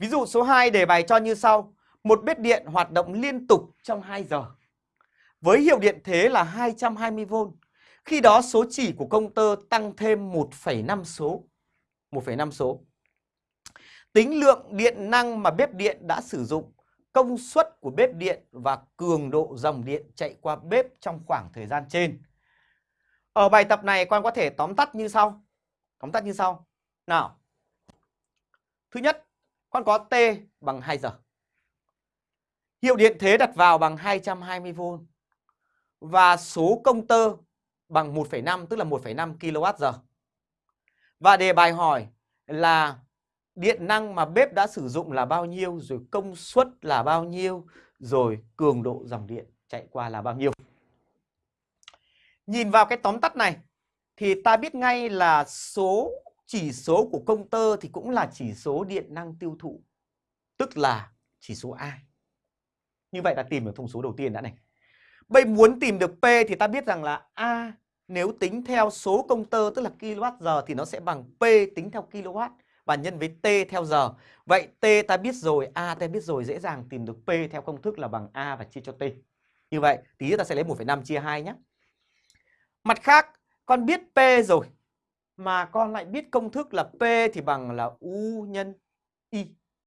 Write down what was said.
Ví dụ số 2 đề bài cho như sau. Một bếp điện hoạt động liên tục trong 2 giờ. Với hiệu điện thế là 220V. Khi đó số chỉ của công tơ tăng thêm 1,5 số. 1,5 số. Tính lượng điện năng mà bếp điện đã sử dụng, công suất của bếp điện và cường độ dòng điện chạy qua bếp trong khoảng thời gian trên. Ở bài tập này con có thể tóm tắt như sau. Tóm tắt như sau. Nào. Thứ nhất, con có T bằng 2 giờ. Hiệu điện thế đặt vào bằng 220V. Và số công tơ bằng 1,5 tức là 1,5 kWh. Và đề bài hỏi là điện năng mà bếp đã sử dụng là bao nhiêu, rồi công suất là bao nhiêu, rồi cường độ dòng điện chạy qua là bao nhiêu. Nhìn vào cái tóm tắt này thì ta biết ngay là số chỉ số của công tơ thì cũng là chỉ số điện năng tiêu thụ, tức là chỉ số A. Như vậy ta tìm được thông số đầu tiên đã này. Bây muốn tìm được P thì ta biết rằng là A nếu tính theo số công tơ tức là kWh thì nó sẽ bằng P tính theo kW và nhân với T theo giờ. Vậy T ta biết rồi, A ta biết rồi, dễ dàng tìm được P theo công thức là bằng A và chia cho T. Như vậy, tí nữa ta sẽ lấy 1,5 chia 2 nhé. Mặt khác, con biết P rồi, mà con lại biết công thức là P thì bằng là U nhân Y.